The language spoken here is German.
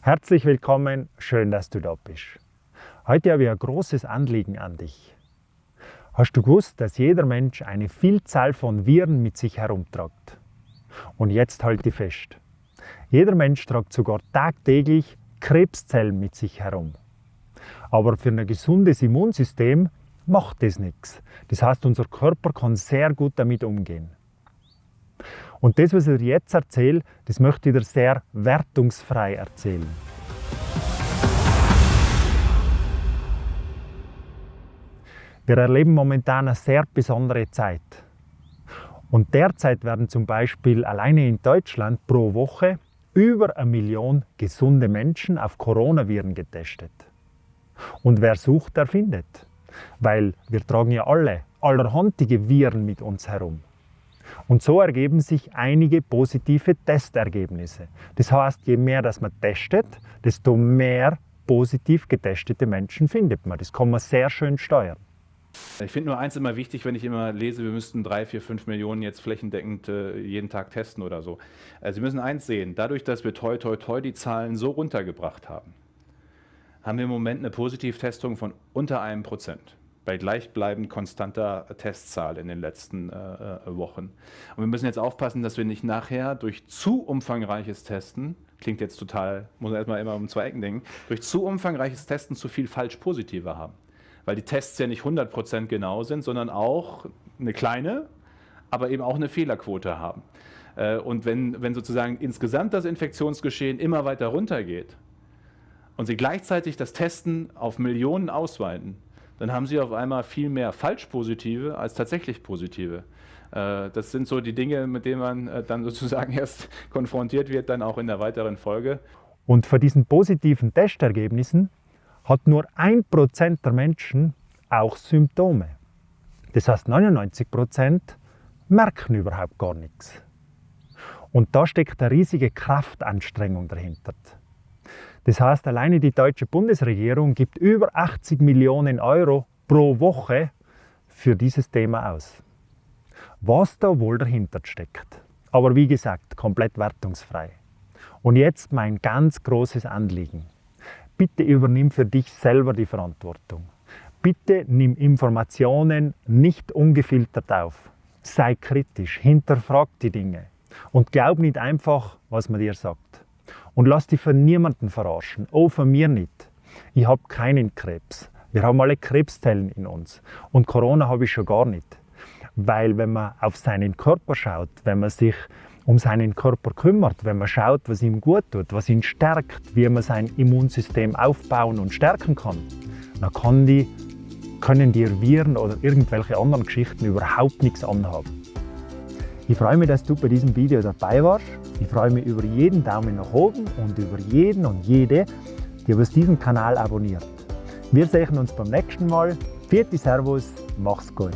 Herzlich willkommen, schön, dass du da bist. Heute habe ich ein großes Anliegen an dich. Hast du gewusst, dass jeder Mensch eine Vielzahl von Viren mit sich herumtragt? Und jetzt halte fest. Jeder Mensch tragt sogar tagtäglich Krebszellen mit sich herum. Aber für ein gesundes Immunsystem macht das nichts. Das heißt, unser Körper kann sehr gut damit umgehen. Und das, was ich dir jetzt erzähle, das möchte ich dir sehr wertungsfrei erzählen. Wir erleben momentan eine sehr besondere Zeit. Und derzeit werden zum Beispiel alleine in Deutschland pro Woche über eine Million gesunde Menschen auf Coronaviren getestet. Und wer sucht, der findet. Weil wir tragen ja alle allerhandige Viren mit uns herum. Und so ergeben sich einige positive Testergebnisse. Das heißt, je mehr das man testet, desto mehr positiv getestete Menschen findet man. Das kann man sehr schön steuern. Ich finde nur eins immer wichtig, wenn ich immer lese, wir müssten drei, vier, fünf Millionen jetzt flächendeckend äh, jeden Tag testen oder so. Also Sie müssen eins sehen, dadurch, dass wir toi toi toi die Zahlen so runtergebracht haben, haben wir im Moment eine Positivtestung von unter einem Prozent bei gleichbleibend konstanter Testzahl in den letzten äh, äh, Wochen. Und wir müssen jetzt aufpassen, dass wir nicht nachher durch zu umfangreiches Testen, klingt jetzt total, muss man erstmal immer um zwei Ecken denken, durch zu umfangreiches Testen zu viel Falsch-Positive haben. Weil die Tests ja nicht 100% genau sind, sondern auch eine kleine, aber eben auch eine Fehlerquote haben. Äh, und wenn, wenn sozusagen insgesamt das Infektionsgeschehen immer weiter runtergeht und Sie gleichzeitig das Testen auf Millionen ausweiten, dann haben Sie auf einmal viel mehr Falschpositive als tatsächlich Positive. Äh, das sind so die Dinge, mit denen man äh, dann sozusagen erst konfrontiert wird, dann auch in der weiteren Folge. Und von diesen positiven Testergebnissen hat nur ein Prozent der Menschen auch Symptome. Das heißt, 99 Prozent merken überhaupt gar nichts. Und da steckt eine riesige Kraftanstrengung dahinter. Das heißt, alleine die deutsche Bundesregierung gibt über 80 Millionen Euro pro Woche für dieses Thema aus. Was da wohl dahinter steckt. Aber wie gesagt, komplett wertungsfrei. Und jetzt mein ganz großes Anliegen. Bitte übernimm für dich selber die Verantwortung. Bitte nimm Informationen nicht ungefiltert auf. Sei kritisch, hinterfrag die Dinge und glaub nicht einfach, was man dir sagt. Und lass dich von niemandem verarschen. Oh, von mir nicht. Ich habe keinen Krebs. Wir haben alle Krebszellen in uns. Und Corona habe ich schon gar nicht. Weil wenn man auf seinen Körper schaut, wenn man sich um seinen Körper kümmert, wenn man schaut, was ihm gut tut, was ihn stärkt, wie man sein Immunsystem aufbauen und stärken kann, dann kann die, können die Viren oder irgendwelche anderen Geschichten überhaupt nichts anhaben. Ich freue mich, dass du bei diesem Video dabei warst. Ich freue mich über jeden Daumen nach oben und über jeden und jede, die über diesen Kanal abonniert. Wir sehen uns beim nächsten Mal. Vierte Servus, mach's gut.